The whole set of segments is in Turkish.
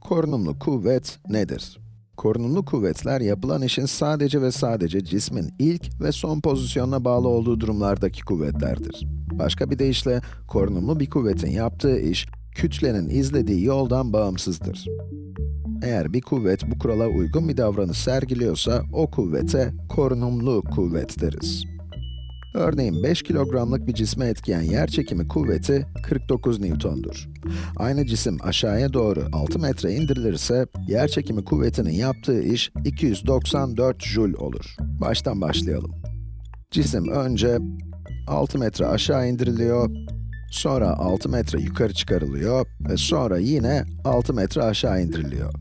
Korunumlu kuvvet nedir? Korunumlu kuvvetler yapılan işin sadece ve sadece cismin ilk ve son pozisyonuna bağlı olduğu durumlardaki kuvvetlerdir. Başka bir deyişle, korunumlu bir kuvvetin yaptığı iş, kütlenin izlediği yoldan bağımsızdır. Eğer bir kuvvet bu kurala uygun bir davranış sergiliyorsa, o kuvvete korunumlu kuvvet deriz. Örneğin 5 kilogramlık bir cisme etkiyen yerçekimi kuvveti 49 Newton'dur. Aynı cisim aşağıya doğru 6 metre indirilirse, yerçekimi kuvvetinin yaptığı iş 294 Joule olur. Baştan başlayalım. Cisim önce 6 metre aşağı indiriliyor, sonra 6 metre yukarı çıkarılıyor ve sonra yine 6 metre aşağı indiriliyor.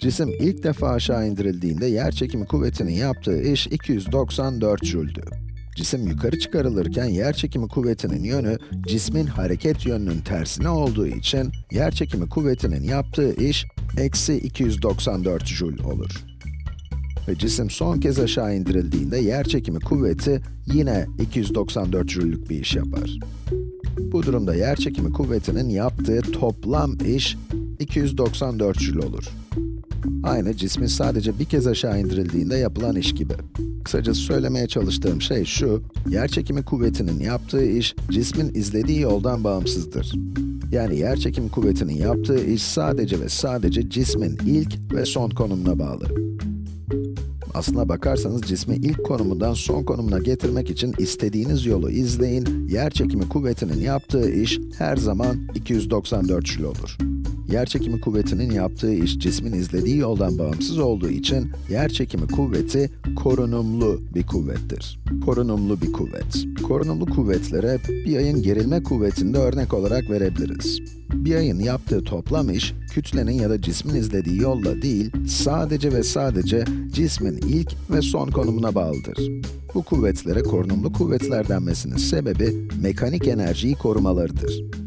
Cisim ilk defa aşağı indirildiğinde yerçekimi kuvvetinin yaptığı iş 294 Joule'dü. Cisim yukarı çıkarılırken yerçekimi kuvvetinin yönü, cismin hareket yönünün tersine olduğu için, yerçekimi kuvvetinin yaptığı iş, eksi 294 Joule olur. Ve cisim son kez aşağı indirildiğinde yerçekimi kuvveti yine 294 Joule'lük bir iş yapar. Bu durumda yerçekimi kuvvetinin yaptığı toplam iş 294 Joule olur. Aynı cismin sadece bir kez aşağı indirildiğinde yapılan iş gibi. Kısacası söylemeye çalıştığım şey şu, yerçekimi kuvvetinin yaptığı iş, cismin izlediği yoldan bağımsızdır. Yani yerçekim kuvvetinin yaptığı iş sadece ve sadece cismin ilk ve son konumuna bağlı. Aslına bakarsanız cismi ilk konumundan son konumuna getirmek için istediğiniz yolu izleyin, yerçekimi kuvvetinin yaptığı iş her zaman 294 Joule olur. Yerçekimi kuvvetinin yaptığı iş cismin izlediği yoldan bağımsız olduğu için yerçekimi kuvveti korunumlu bir kuvvettir. Korunumlu bir kuvvet. Korunumlu kuvvetlere bir ayın gerilme kuvvetinde örnek olarak verebiliriz. Bir ayın yaptığı toplam iş, kütlenin ya da cismin izlediği yolla değil, sadece ve sadece cismin ilk ve son konumuna bağlıdır. Bu kuvvetlere korunumlu kuvvetler denmesinin sebebi, mekanik enerjiyi korumalarıdır.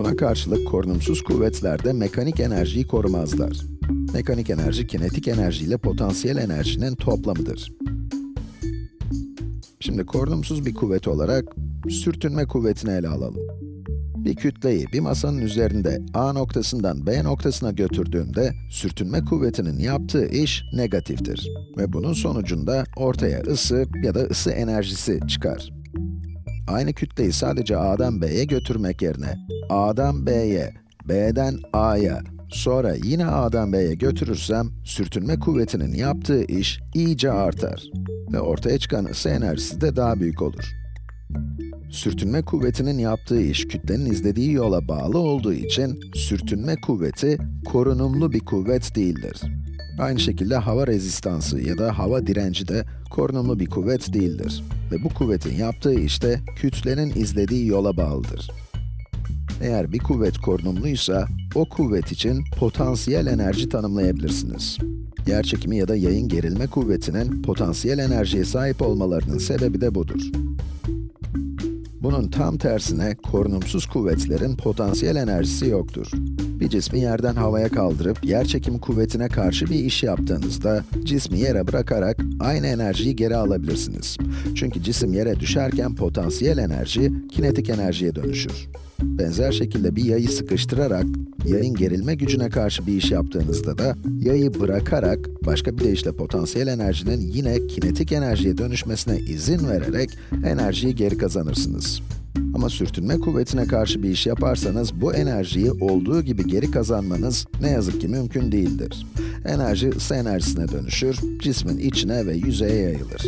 Buna karşılık korunumsuz kuvvetler de mekanik enerjiyi korumazlar. Mekanik enerji, kinetik enerji ile potansiyel enerjinin toplamıdır. Şimdi korunumsuz bir kuvvet olarak sürtünme kuvvetini ele alalım. Bir kütleyi bir masanın üzerinde A noktasından B noktasına götürdüğümde sürtünme kuvvetinin yaptığı iş negatiftir. Ve bunun sonucunda ortaya ısı ya da ısı enerjisi çıkar. Aynı kütleyi sadece A'dan B'ye götürmek yerine A'dan B'ye, B'den A'ya, sonra yine A'dan B'ye götürürsem, sürtünme kuvvetinin yaptığı iş iyice artar ve ortaya çıkan ısı enerjisi de daha büyük olur. Sürtünme kuvvetinin yaptığı iş kütlenin izlediği yola bağlı olduğu için sürtünme kuvveti korunumlu bir kuvvet değildir. Aynı şekilde hava rezistansı ya da hava direnci de korunumlu bir kuvvet değildir. Ve bu kuvvetin yaptığı iş de kütlenin izlediği yola bağlıdır. Eğer bir kuvvet korunumluysa, o kuvvet için potansiyel enerji tanımlayabilirsiniz. Yerçekimi ya da yayın gerilme kuvvetinin potansiyel enerjiye sahip olmalarının sebebi de budur. Bunun tam tersine korunumsuz kuvvetlerin potansiyel enerjisi yoktur. Bir cismi yerden havaya kaldırıp yerçekim kuvvetine karşı bir iş yaptığınızda cismi yere bırakarak aynı enerjiyi geri alabilirsiniz. Çünkü cisim yere düşerken potansiyel enerji kinetik enerjiye dönüşür. Benzer şekilde bir yayı sıkıştırarak yayın gerilme gücüne karşı bir iş yaptığınızda da yayı bırakarak başka bir deyişle potansiyel enerjinin yine kinetik enerjiye dönüşmesine izin vererek enerjiyi geri kazanırsınız. Ama sürtünme kuvvetine karşı bir iş yaparsanız bu enerjiyi olduğu gibi geri kazanmanız ne yazık ki mümkün değildir. Enerji ısı enerjisine dönüşür, cismin içine ve yüzeye yayılır.